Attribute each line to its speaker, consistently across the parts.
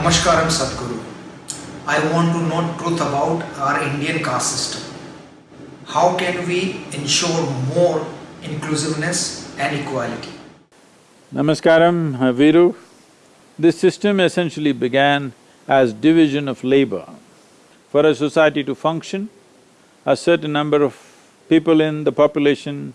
Speaker 1: Namaskaram Sadhguru. I want to know truth about our Indian caste system. How can we ensure more inclusiveness and equality?
Speaker 2: Namaskaram, Viru. This system essentially began as division of labor. For a society to function, a certain number of people in the population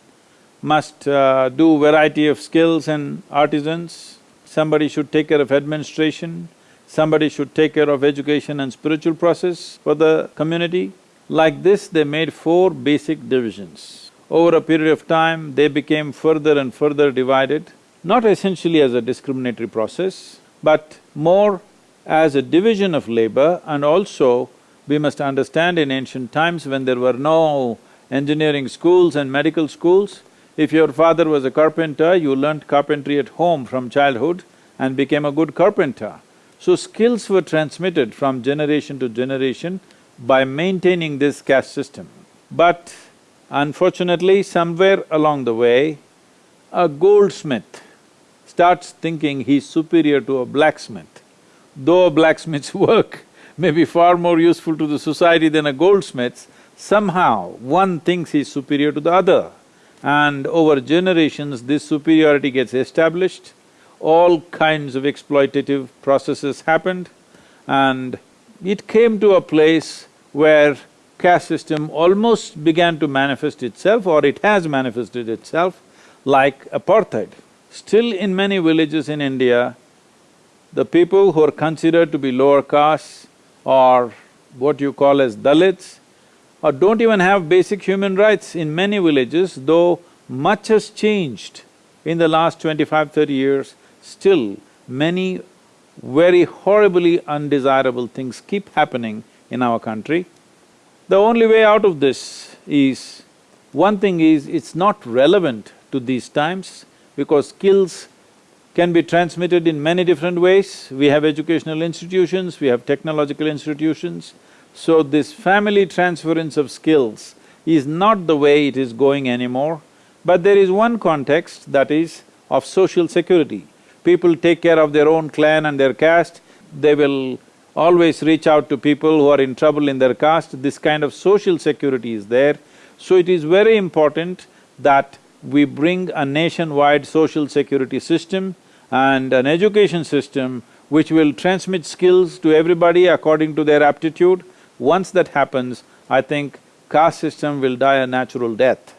Speaker 2: must uh, do variety of skills and artisans. Somebody should take care of administration, somebody should take care of education and spiritual process for the community. Like this, they made four basic divisions. Over a period of time, they became further and further divided, not essentially as a discriminatory process, but more as a division of labor and also we must understand in ancient times when there were no engineering schools and medical schools, if your father was a carpenter, you learnt carpentry at home from childhood and became a good carpenter. So skills were transmitted from generation to generation by maintaining this caste system. But unfortunately, somewhere along the way, a goldsmith starts thinking he's superior to a blacksmith. Though a blacksmith's work may be far more useful to the society than a goldsmith's, somehow one thinks he's superior to the other. And over generations, this superiority gets established, all kinds of exploitative processes happened, and it came to a place where caste system almost began to manifest itself or it has manifested itself like apartheid. Still in many villages in India, the people who are considered to be lower caste or what you call as Dalits, or don't even have basic human rights in many villages, though much has changed in the last 25, 30 years, still many very horribly undesirable things keep happening in our country. The only way out of this is, one thing is, it's not relevant to these times because skills can be transmitted in many different ways. We have educational institutions, we have technological institutions. So this family transference of skills is not the way it is going anymore. But there is one context that is of social security. People take care of their own clan and their caste, they will always reach out to people who are in trouble in their caste, this kind of social security is there. So it is very important that we bring a nationwide social security system and an education system which will transmit skills to everybody according to their aptitude. Once that happens, I think caste system will die a natural death.